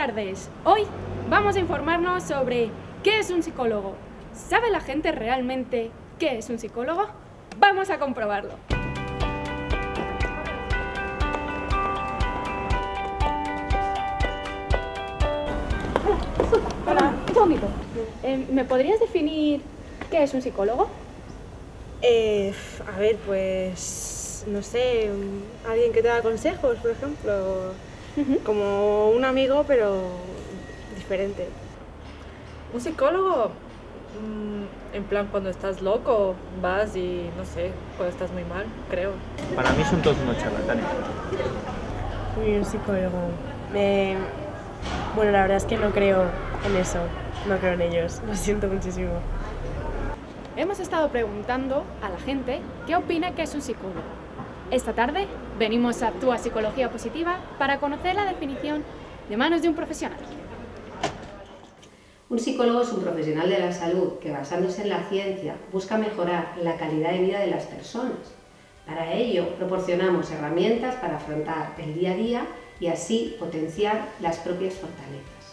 Tardes. Hoy vamos a informarnos sobre qué es un psicólogo. ¿Sabe la gente realmente qué es un psicólogo? Vamos a comprobarlo. Hola, un segundito. Eh, ¿Me podrías definir qué es un psicólogo? Eh, a ver, pues, no sé, alguien que te da consejos, por ejemplo, como un amigo, pero diferente. Un psicólogo, mm, en plan cuando estás loco, vas y no sé, cuando estás muy mal, creo. Para mí son todos unos charlatanes. Uy, un psicólogo. Me... Bueno, la verdad es que no creo en eso, no creo en ellos, lo siento muchísimo. Hemos estado preguntando a la gente qué opina que es un psicólogo. Esta tarde venimos a Actúa Psicología Positiva para conocer la definición de manos de un profesional. Un psicólogo es un profesional de la salud que basándose en la ciencia busca mejorar la calidad de vida de las personas. Para ello proporcionamos herramientas para afrontar el día a día y así potenciar las propias fortalezas.